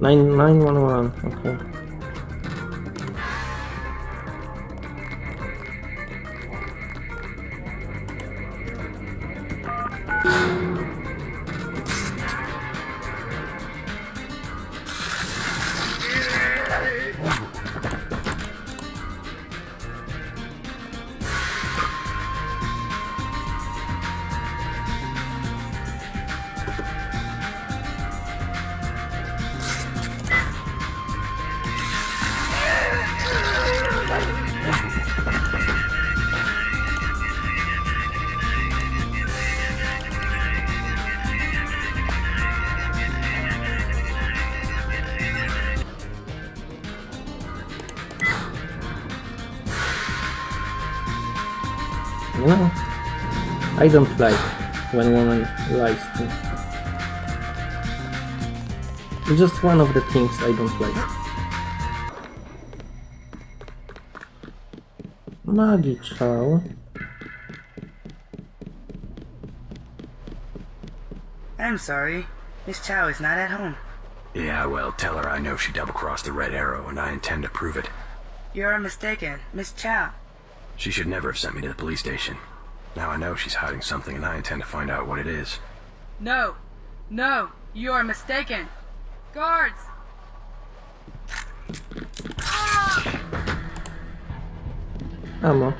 Nine nine one one. Okay. No, I don't like when woman lies to me. It's just one of the things I don't like. Maggie Chow. I'm sorry. Miss Chow is not at home. Yeah, well, tell her I know she double-crossed the Red Arrow, and I intend to prove it. You are mistaken. Miss Chow. She should never have sent me to the police station. Now I know she's hiding something, and I intend to find out what it is. No. No. You are mistaken. Guards! Ammo.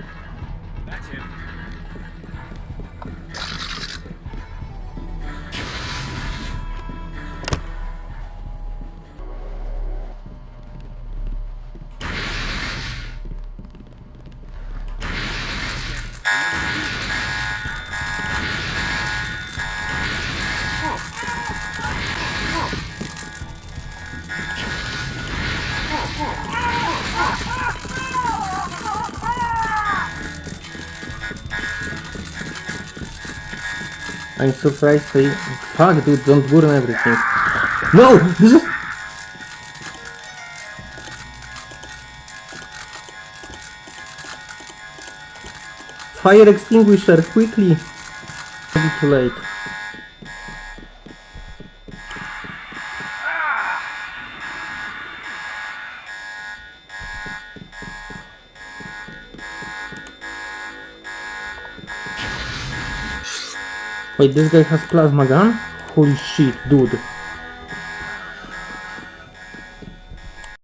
I'm surprised they... Fuck dude, don't burn everything. No! This is... Fire extinguisher, quickly! Too late. Wait, this guy has plasma gun? Holy shit, dude.